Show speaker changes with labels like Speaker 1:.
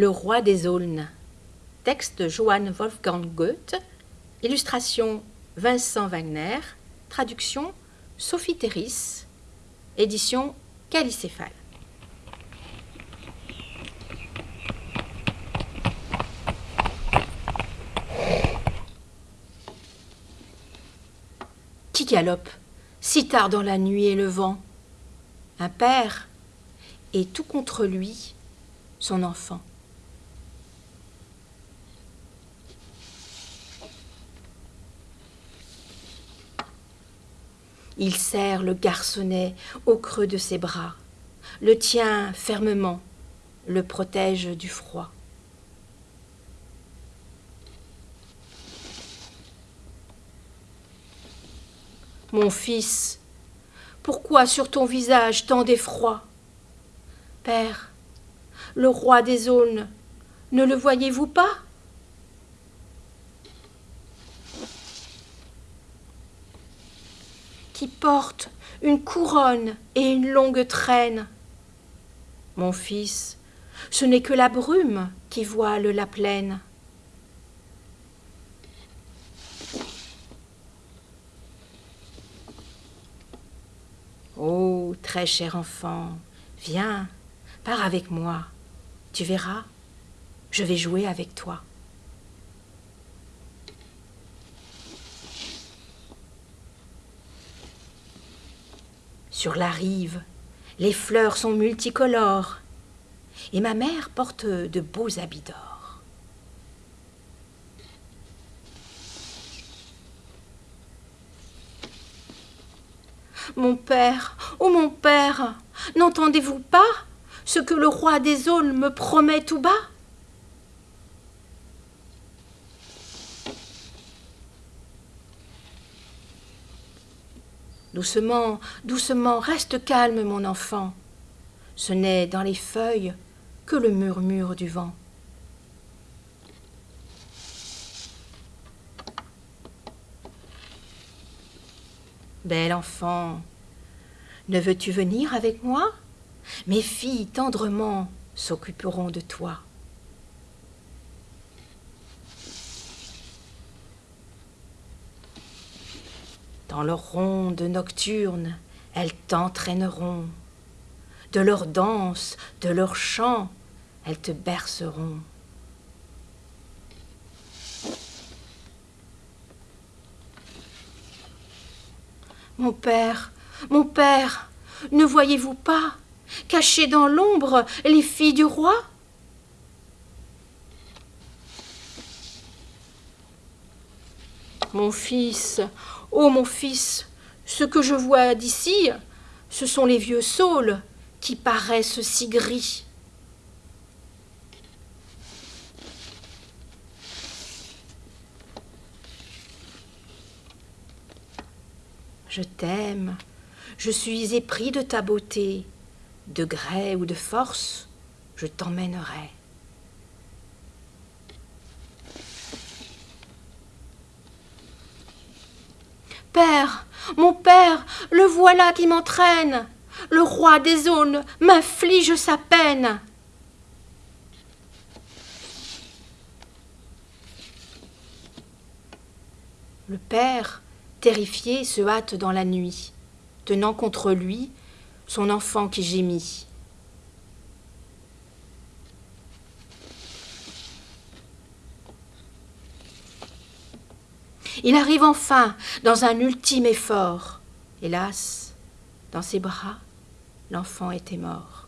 Speaker 1: Le roi des aulnes. Texte Johann Wolfgang Goethe. Illustration Vincent Wagner. Traduction Sophie Terris. Édition Calicéphale. Qui galope si tard dans la nuit et le vent? Un père et tout contre lui son enfant. Il serre le garçonnet au creux de ses bras, le tient fermement, le protège du froid. Mon fils, pourquoi sur ton visage tant d'effroi? Père, le roi des aulnes, ne le voyez-vous pas? Qui porte une couronne et une longue traîne. Mon fils, ce n'est que la brume qui voile la plaine. Oh, très cher enfant, viens, pars avec moi. Tu verras, je vais jouer avec toi. Sur la rive, les fleurs sont multicolores, et ma mère porte de beaux habits d'or. Mon père, oh mon père, n'entendez-vous pas ce que le roi des aulnes me promet tout bas? Doucement, doucement, reste calme, mon enfant. Ce n'est dans les feuilles que le murmure du vent. Bel enfant, ne veux-tu venir avec moi? Mes filles tendrement s'occuperont de toi. Dans leurs rondes nocturnes, elles t'entraîneront. De leur danse, de leur chant, elles te berceront. Mon père, mon père, ne voyez-vous pas, cachées dans l'ombre, les filles du roi? Mon fils, ô mon fils, ce que je vois d'ici, ce sont les vieux saules qui paraissent si gris. Je t'aime, je suis épris de ta beauté, de gré ou de force, je t'emmènerai. Père, mon père, le voilà qui m'entraîne. Le roi des zones m'inflige sa peine. Le père terrifié, se hâte dans la nuit, tenant contre lui son enfant qui gémit. Il arrive enfin dans un ultime effort. Hélas, dans ses bras, l'enfant était mort.